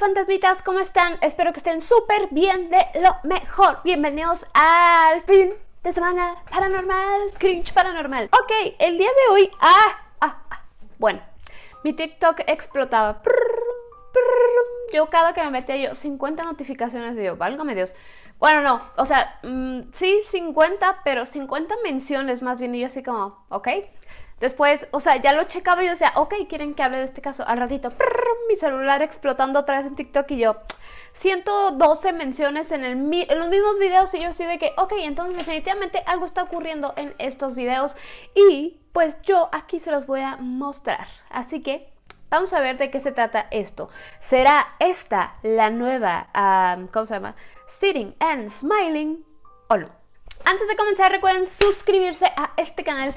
fantasmitas, ¿cómo están? Espero que estén súper bien de lo mejor. Bienvenidos al fin de semana paranormal, cringe paranormal. Ok, el día de hoy... Ah, ah, ah. Bueno, mi TikTok explotaba. Yo cada que me metía yo 50 notificaciones de yo, válgame Dios. Bueno, no, o sea, mm, sí 50, pero 50 menciones más bien y yo así como, ok. Después, o sea, ya lo checaba y yo decía, ok, quieren que hable de este caso. Al ratito, mi celular explotando otra vez en TikTok y yo, 112 menciones en, los mismos videos y yo así de que, ok, entonces definitivamente algo está ocurriendo en estos videos y pues yo aquí se los voy a mostrar. Así que vamos a ver de qué se trata esto. ¿Será esta la nueva, ¿cómo se llama? Sitting and Smiling o no? Antes de comenzar recuerden suscribirse a este canal.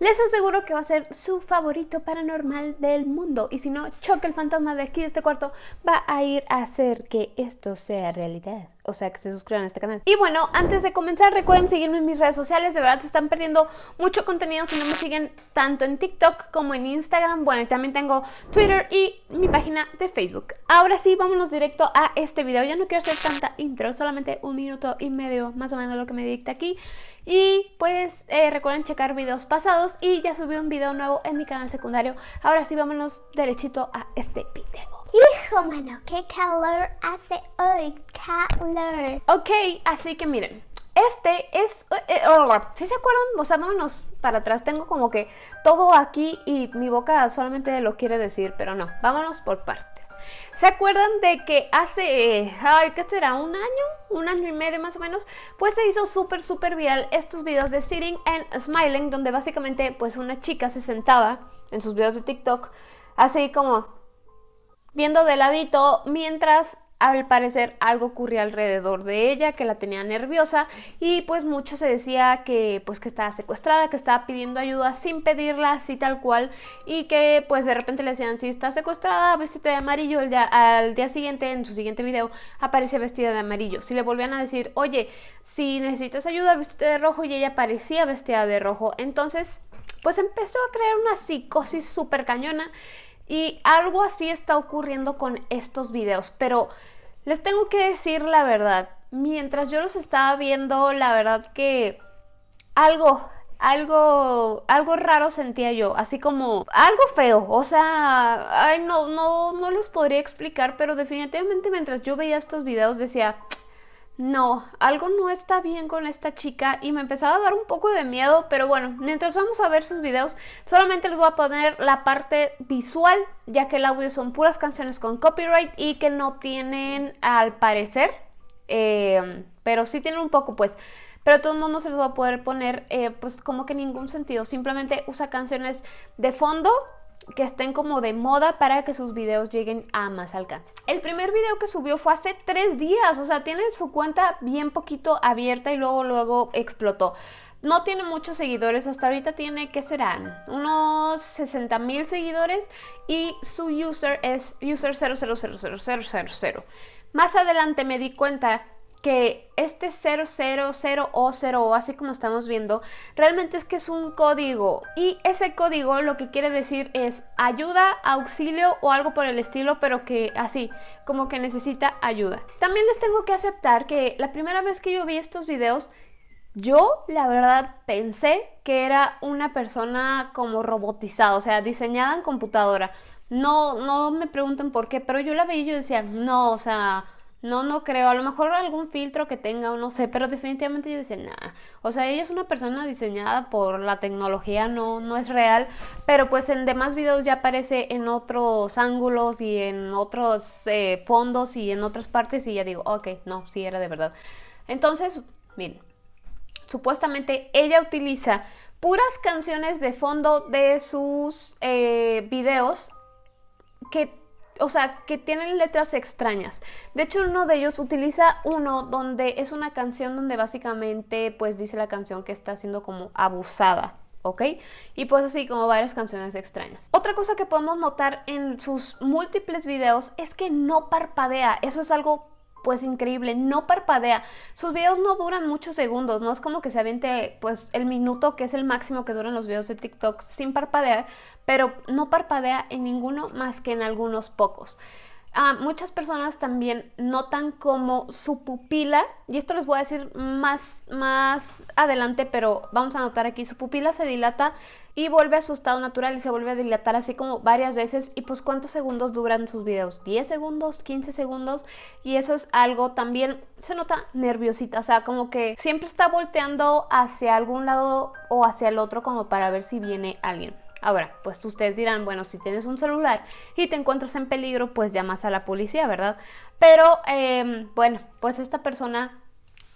Les aseguro que va a ser su favorito paranormal del mundo. Y si no, choque el fantasma de aquí de este cuarto va a ir a hacer que esto sea realidad o sea, que se suscriban a este canal. Y bueno, antes de comenzar, recuerden seguirme en mis redes sociales, de verdad se están perdiendo mucho contenido si no me siguen tanto en TikTok como en Instagram, bueno, y también tengo Twitter y mi página de Facebook. Ahora sí, vámonos directo a este video, ya no quiero hacer tanta intro, solamente un minuto y medio más o menos lo que me dicta aquí. Y pues eh, recuerden checar videos pasados y ya subí un video nuevo en mi canal secundario. Ahora sí, vámonos derechito a este video. Hijo, mano, qué calor hace hoy. Ok, así que miren, este es... Eh, eh, oh, si se acuerdan? O sea, vámonos para atrás. Tengo como que todo aquí y mi boca solamente lo quiere decir, pero no. Vámonos por partes. ¿Se acuerdan de que hace, ay, ¿qué será? ¿Un año? ¿Un año y medio más o menos? Pues se hizo súper, súper viral estos videos de Sitting and Smiling, donde básicamente pues una chica se sentaba en sus videos de TikTok, así como viendo de ladito mientras al parecer algo ocurría alrededor de ella que la tenía nerviosa y pues mucho se decía que pues que estaba secuestrada, que estaba pidiendo ayuda sin pedirla así tal cual y que pues de repente le decían si está secuestrada vestida de amarillo el al día siguiente en su siguiente video aparece vestida de amarillo. Si le volvían a decir oye si necesitas ayuda vestida de rojo y ella aparecía vestida de rojo. Entonces pues empezó a crear una psicosis súper cañona y algo así está ocurriendo con estos videos, pero les tengo que decir la verdad. Mientras yo los estaba viendo, la verdad que algo, algo, algo raro sentía yo, así como algo feo, o sea, ay, no, no, no les podría explicar, pero definitivamente mientras yo veía estos videos decía, no, algo no está bien con esta chica y me empezaba a dar un poco de miedo, pero bueno, mientras vamos a ver sus videos, solamente les voy a poner la parte visual, ya que el audio son puras canciones con copyright y que no tienen, al parecer, eh, pero sí tienen un poco, pues, pero de todos modos no se les va a poder poner, eh, pues, como que ningún sentido, simplemente usa canciones de fondo que estén como de moda para que sus videos lleguen a más alcance. El primer video que subió fue hace tres días, o sea, tiene su cuenta bien poquito abierta y luego luego explotó. No tiene muchos seguidores, hasta ahorita tiene, ¿qué serán? Unos 60 mil seguidores y su user es user 0000000. Más adelante me di cuenta que este 000 o 0 así como estamos viendo, realmente es que es un código y ese código lo que quiere decir es ayuda, auxilio o algo por el estilo, pero que así, como que necesita ayuda. También les tengo que aceptar que la primera vez que yo vi estos videos, yo la verdad pensé que era una persona como robotizada, o sea, diseñada en computadora. No, no me pregunten por qué, pero yo la veía y yo decía, no, o sea no, no creo. A lo mejor algún filtro que tenga o no sé, pero definitivamente yo decía, nada. O sea, ella es una persona diseñada por la tecnología, no, no es real. Pero pues en demás videos ya aparece en otros ángulos y en otros eh, fondos y en otras partes y ya digo, ok, no, sí era de verdad. Entonces, miren, supuestamente ella utiliza puras canciones de fondo de sus eh, videos que o sea, que tienen letras extrañas. De hecho, uno de ellos utiliza uno donde es una canción donde básicamente pues dice la canción que está siendo como abusada. ¿ok? Y pues así como varias canciones extrañas. Otra cosa que podemos notar en sus múltiples videos es que no parpadea. Eso es algo pues increíble, no parpadea. Sus videos no duran muchos segundos, no es como que se aviente pues el minuto que es el máximo que duran los videos de TikTok sin parpadear, pero no parpadea en ninguno más que en algunos pocos. Muchas personas también notan como su pupila, y esto les voy a decir más, más adelante, pero vamos a notar aquí, su pupila se dilata y vuelve a su estado natural y se vuelve a dilatar así como varias veces. Y pues cuántos segundos duran sus videos, 10 segundos, 15 segundos. Y eso es algo también, se nota nerviosita, o sea, como que siempre está volteando hacia algún lado o hacia el otro como para ver si viene alguien. Ahora, pues ustedes dirán, bueno, si tienes un celular y te encuentras en peligro, pues llamas a la policía, ¿verdad? Pero, em, bueno, pues esta persona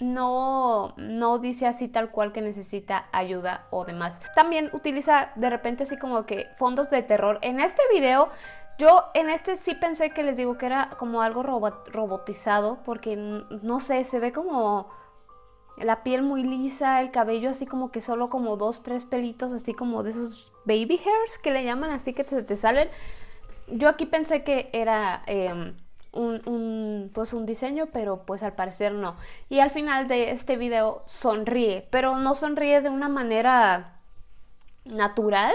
no, no dice así tal cual que necesita ayuda o demás. También utiliza de repente así como que fondos de terror. En este video, yo en este sí pensé que les digo que era como algo robotizado, porque no sé, se ve como la piel muy lisa, el cabello así como que solo como dos, tres pelitos, así como de esos baby hairs que le llaman, así que se te salen. Yo aquí pensé que era em, un, pues un diseño, pero pues al parecer no. Y al final de este video sonríe, pero no sonríe de una manera natural,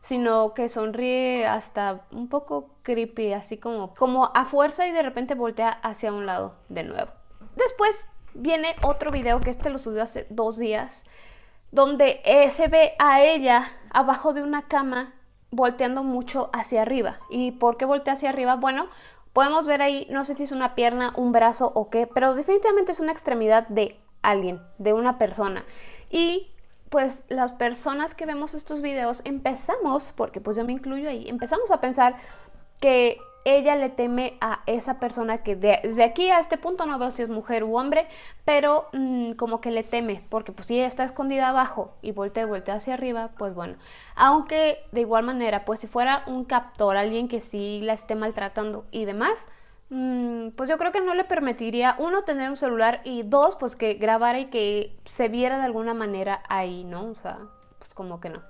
sino que sonríe hasta un poco creepy, así como, como a fuerza y de repente voltea hacia un lado de nuevo. Después viene otro video que este lo subió hace dos días, donde eh, se ve a ella abajo de una cama volteando mucho hacia arriba. ¿Y por qué voltea hacia arriba? Bueno, podemos ver ahí, no sé si es una pierna, un brazo o qué, pero definitivamente es una extremidad de alguien, de una persona. Y pues las personas que vemos estos videos empezamos, porque pues yo me incluyo ahí, empezamos a pensar que ella le teme a esa persona que desde aquí a este punto no veo si es mujer u hombre, pero mm, como que le teme, porque pues si ella está escondida abajo y voltea y voltea hacia arriba, pues bueno. Aunque de igual manera, pues si fuera un captor, alguien que sí la esté maltratando y demás, mm, pues yo creo que no le permitiría, uno, tener un celular y dos, pues que grabara y que se viera de alguna manera ahí, ¿no? O sea, pues como que no.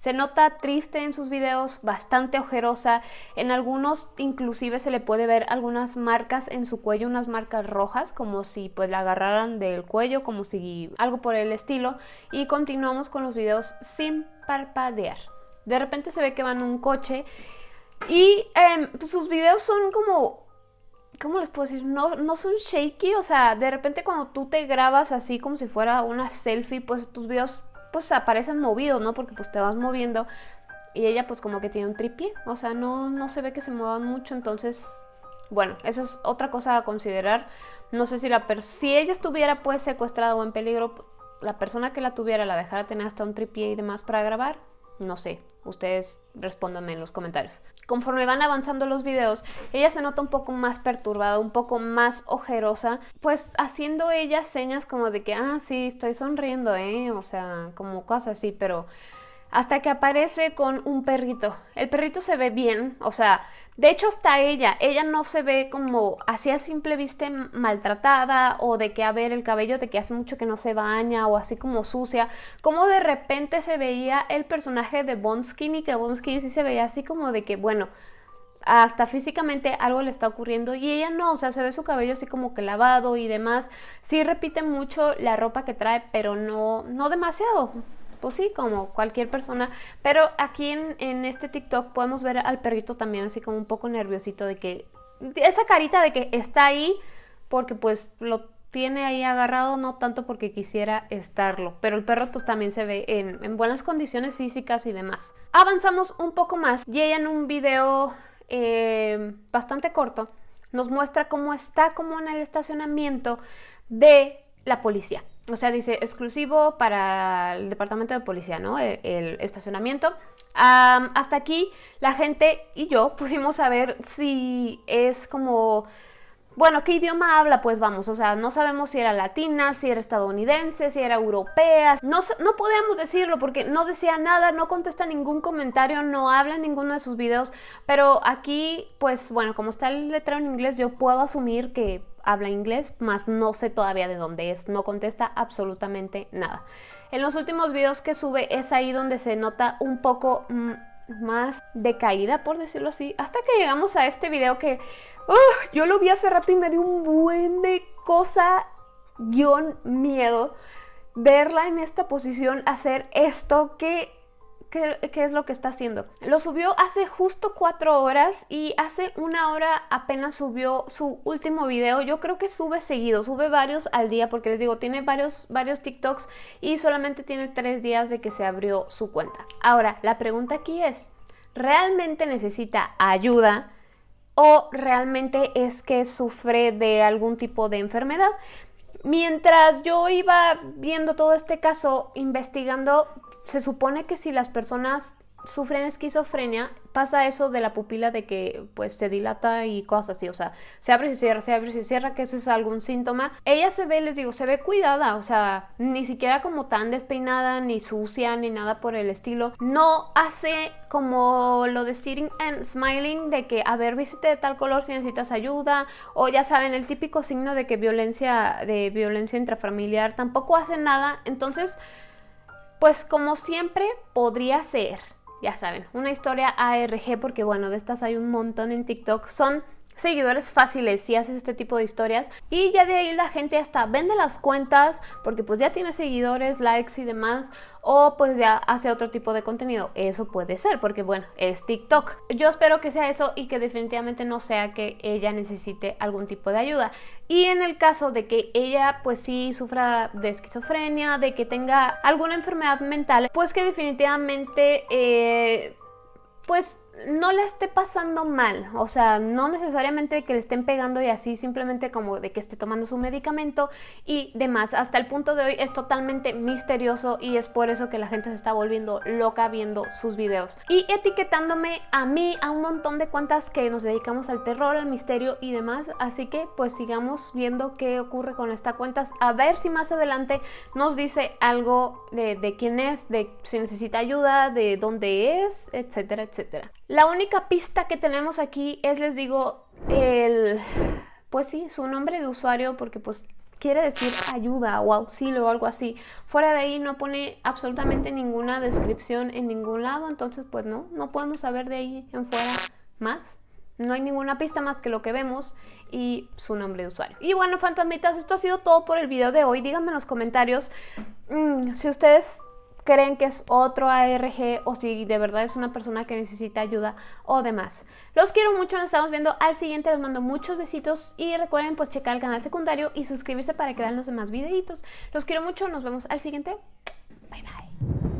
Se nota triste en sus videos, bastante ojerosa, en algunos inclusive se le puede ver algunas marcas en su cuello, unas marcas rojas, como si pues la agarraran del cuello, como si algo por el estilo. Y continuamos con los videos sin parpadear. De repente se ve que van en un coche y em, sus videos son como ¿cómo les puedo decir? No, no son shaky, o sea, de repente cuando tú te grabas así como si fuera una selfie, pues tus videos pues aparecen movidos, ¿no? Porque pues te vas moviendo y ella pues como que tiene un tripié, o sea, no, no se ve que se muevan mucho, entonces, bueno, eso es otra cosa a considerar. No sé si la si ella estuviera pues secuestrada o en peligro, la persona que la tuviera la dejara tener hasta un tripié y demás para grabar, no sé, ustedes respóndanme en los comentarios. Conforme van avanzando los videos, ella se nota un poco más perturbada, un poco más ojerosa, pues haciendo ella señas como de que, ah, sí, estoy sonriendo, ¿eh? O sea, como cosas así, pero hasta que aparece con un perrito. El perrito se ve bien, o sea, de hecho hasta ella, ella no se ve como así a simple vista maltratada o de que a ver el cabello de que hace mucho que no se baña o así como sucia, como de repente se veía el personaje de Bonskin que Bonskin sí se veía así como de que bueno, hasta físicamente algo le está ocurriendo y ella no, o sea, se ve su cabello así como que lavado y demás. Sí repite mucho la ropa que trae, pero no, no demasiado pues sí, como cualquier persona. Pero aquí en, este TikTok podemos ver al perrito también así como un poco nerviosito de que... Esa carita de que está ahí porque pues lo tiene ahí agarrado, no tanto porque quisiera estarlo, pero el perro pues también se ve en, buenas condiciones físicas y demás. Avanzamos un poco más y ella en un video eh, bastante corto nos muestra cómo está como en el estacionamiento de la policía. O sea, dice exclusivo para el departamento de policía, ¿no? El, estacionamiento. hasta aquí la gente y yo pudimos saber si es como... Bueno, ¿qué idioma habla? Pues vamos, o sea, no sabemos si era latina, si era estadounidense, si era europea. No, no podíamos decirlo porque no decía nada, no contesta ningún comentario, no habla en ninguno de sus videos. Pero aquí, pues bueno, como está el letrero en inglés, yo puedo asumir que habla inglés, más no sé todavía de dónde es, no contesta absolutamente nada. En los últimos videos que sube es ahí donde se nota un poco mm, más decaída, por decirlo así, hasta que llegamos a este video que yo lo vi hace rato y me dio un buen de cosa, guion miedo, verla en esta posición, hacer esto que qué, es lo que está haciendo. Lo subió hace justo cuatro horas y hace una hora apenas subió su último video. Yo creo que sube seguido, sube varios al día porque les digo, tiene varios, varios TikToks y solamente tiene tres días de que se abrió su cuenta. Ahora, la pregunta aquí es, ¿realmente necesita ayuda o realmente es que sufre de algún tipo de enfermedad? Mientras yo iba viendo todo este caso, investigando, se supone que si las personas sufren esquizofrenia, pasa eso de la pupila de que pues se dilata y cosas así, o sea, se abre y se cierra, se abre y se cierra, que ese es algún síntoma. Ella se ve, les digo, se ve cuidada, o sea, ni siquiera como tan despeinada, ni sucia, ni nada por el estilo. No hace como lo de sitting and smiling, de que, a ver, visite de tal color si necesitas ayuda, o ya saben, el típico signo de que violencia, de violencia intrafamiliar, tampoco hace nada, entonces... Pues como siempre podría ser ya saben, una historia ARG porque bueno, de estas hay un montón en TikTok. Son seguidores fáciles si haces este tipo de historias y ya de ahí la gente hasta vende las cuentas porque pues ya tiene seguidores, likes y demás o pues ya hace otro tipo de contenido. Eso puede ser porque bueno, es TikTok. Yo espero que sea eso y que definitivamente no sea que ella necesite algún tipo de ayuda. Y en el caso de que ella pues sí sufra de esquizofrenia, de que tenga alguna enfermedad mental, pues que definitivamente eh, pues no le esté pasando mal, o sea, no necesariamente que le estén pegando y así, simplemente como de que esté tomando su medicamento y demás. Hasta el punto de hoy es totalmente misterioso y es por eso que la gente se está volviendo loca viendo sus videos. Y etiquetándome a mí, a un montón de cuentas que nos dedicamos al terror, al misterio y demás. Así que pues sigamos viendo qué ocurre con esta cuenta, a ver si más adelante nos dice algo de, de quién es, de si necesita ayuda, de dónde es, etcétera, etcétera. La única pista que tenemos aquí es, les digo, el, pues sí, su nombre de usuario, porque pues quiere decir ayuda o auxilio o algo así. Fuera de ahí no pone absolutamente ninguna descripción en ningún lado, entonces pues no, no podemos saber de ahí en fuera más. No hay ninguna pista más que lo que vemos y su nombre de usuario. Y bueno, fantasmitas, esto ha sido todo por el video de hoy. Díganme en los comentarios mmm, si ustedes creen que es otro ARG o si de verdad es una persona que necesita ayuda o demás. Los quiero mucho, nos estamos viendo al siguiente, les mando muchos besitos y recuerden pues checar el canal secundario y suscribirse para que vean los demás videitos. Los quiero mucho, nos vemos al siguiente. Bye bye.